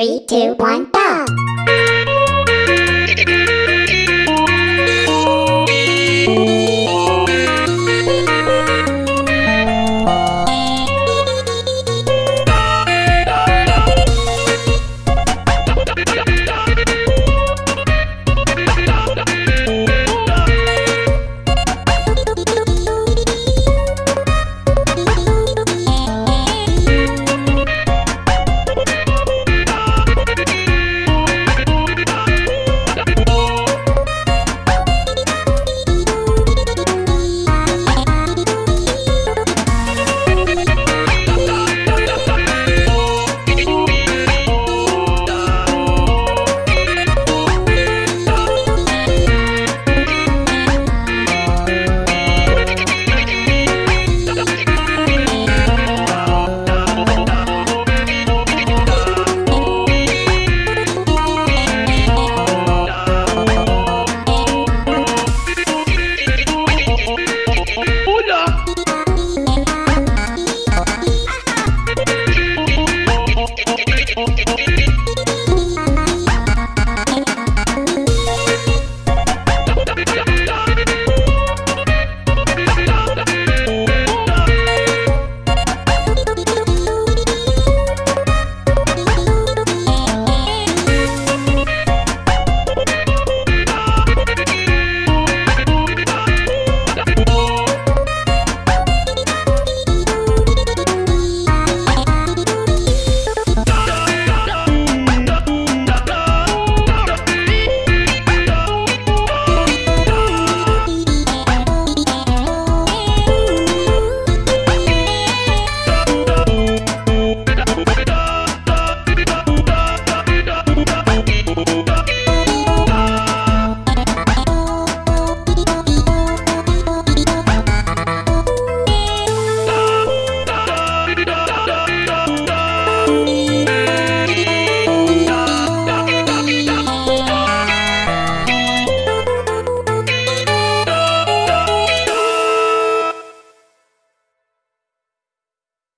Three, two, one, go!